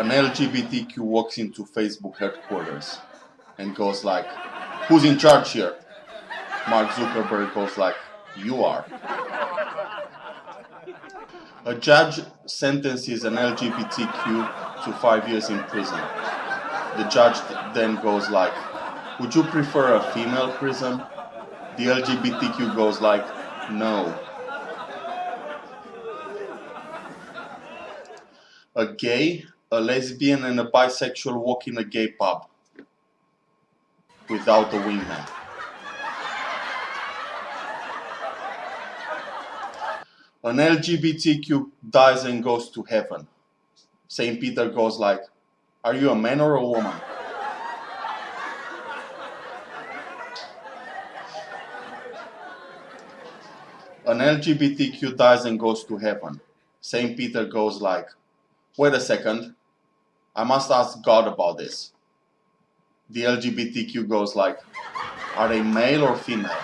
an LGBTQ walks into Facebook headquarters and goes like, who's in charge here? Mark Zuckerberg goes like, you are. A judge sentences an LGBTQ to five years in prison. The judge then goes like, would you prefer a female prison? The LGBTQ goes like, no. A gay, a lesbian and a bisexual walk in a gay pub without a wingman. An LGBTQ dies and goes to heaven. St. Peter goes like, are you a man or a woman? An LGBTQ dies and goes to heaven. St. Peter goes like, wait a second, I must ask God about this. The LGBTQ goes like, are they male or female?